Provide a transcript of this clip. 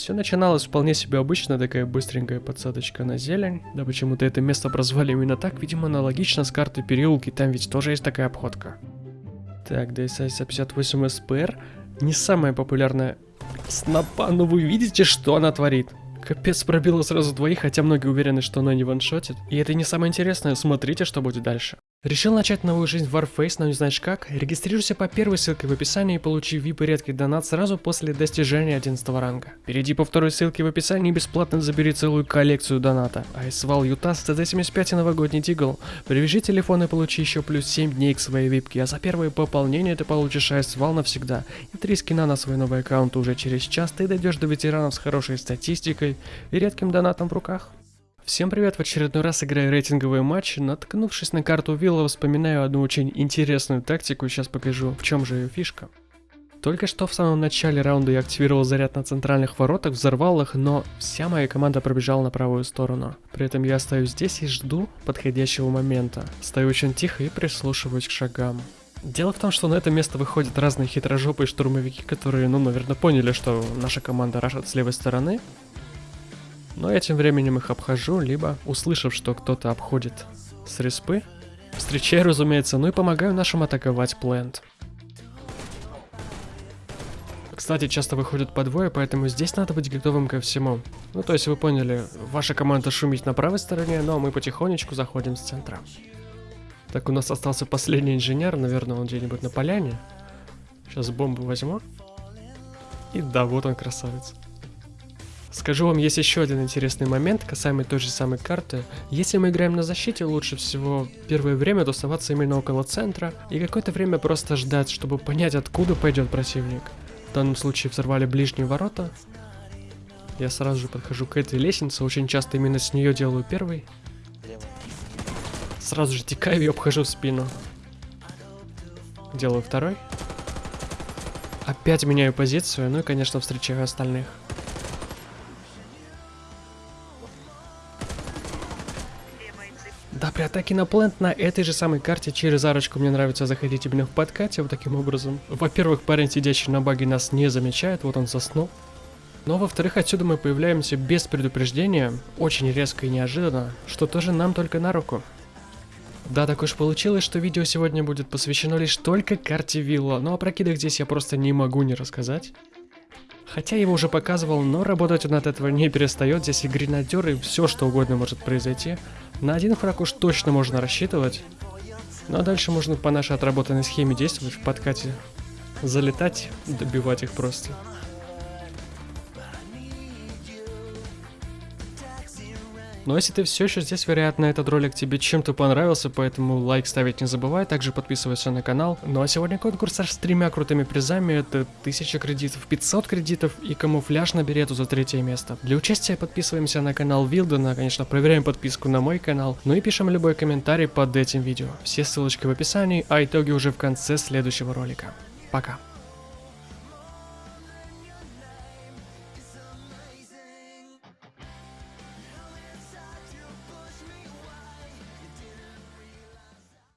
Все начиналось вполне себе обычно, такая быстренькая подсадочка на зелень. Да почему-то это место образовали именно так, видимо, аналогично с картой переулки, там ведь тоже есть такая обходка. Так, DSI 58 SPR, не самая популярная снопа, но вы видите, что она творит? Капец, пробила сразу двоих, хотя многие уверены, что она не ваншотит. И это не самое интересное, смотрите, что будет дальше. Решил начать новую жизнь в Warface, но не знаешь как? Регистрируйся по первой ссылке в описании и получи VIP и редкий донат сразу после достижения 11 ранга. Перейди по второй ссылке в описании и бесплатно забери целую коллекцию доната. Айсвал Ютас, CZ75 и новогодний Тигл. Привяжи телефон и получи еще плюс 7 дней к своей випке, а за первое пополнение ты получишь Айсвал навсегда. И 3 скина на свой новый аккаунт уже через час ты дойдешь до ветеранов с хорошей статистикой и редким донатом в руках. Всем привет, в очередной раз играю рейтинговые матчи. Наткнувшись на карту Вилла, вспоминаю одну очень интересную тактику, сейчас покажу, в чем же ее фишка. Только что в самом начале раунда я активировал заряд на центральных воротах, взорвал их, но вся моя команда пробежала на правую сторону. При этом я остаюсь здесь и жду подходящего момента. Стою очень тихо и прислушиваюсь к шагам. Дело в том, что на это место выходят разные хитрожопые штурмовики, которые, ну, наверное, поняли, что наша команда рашит с левой стороны, но я тем временем их обхожу, либо, услышав, что кто-то обходит с респы, встречаю, разумеется, ну и помогаю нашим атаковать плент. Кстати, часто выходят по двое, поэтому здесь надо быть готовым ко всему. Ну, то есть вы поняли, ваша команда шумит на правой стороне, но мы потихонечку заходим с центра. Так, у нас остался последний инженер, наверное, он где-нибудь на поляне. Сейчас бомбу возьму. И да, вот он красавец. Скажу вам, есть еще один интересный момент, касаемый той же самой карты. Если мы играем на защите, лучше всего первое время тусоваться именно около центра и какое-то время просто ждать, чтобы понять, откуда пойдет противник. В данном случае взорвали ближние ворота. Я сразу же подхожу к этой лестнице, очень часто именно с нее делаю первый. Сразу же текаю и обхожу спину. Делаю второй. Опять меняю позицию, ну и, конечно, встречаю остальных. Да, при атаке на плент на этой же самой карте через арочку мне нравится заходить именно в подкате вот таким образом. Во-первых, парень, сидящий на баге, нас не замечает, вот он заснул. Но во-вторых, отсюда мы появляемся без предупреждения, очень резко и неожиданно, что тоже нам только на руку. Да, так уж получилось, что видео сегодня будет посвящено лишь только карте Вилла, но о прокидах здесь я просто не могу не рассказать. Хотя его уже показывал, но работать он от этого не перестает, здесь и гренадеры, и все что угодно может произойти. На один фраг уж точно можно рассчитывать. Ну а дальше можно по нашей отработанной схеме действовать в подкате. Залетать, добивать их просто. Но если ты все еще здесь, вероятно, этот ролик тебе чем-то понравился, поэтому лайк ставить не забывай, также подписывайся на канал. Ну а сегодня конкурс аж с тремя крутыми призами, это 1000 кредитов, 500 кредитов и камуфляж на берету за третье место. Для участия подписываемся на канал Вилдена, конечно, проверяем подписку на мой канал, ну и пишем любой комментарий под этим видео. Все ссылочки в описании, а итоги уже в конце следующего ролика. Пока.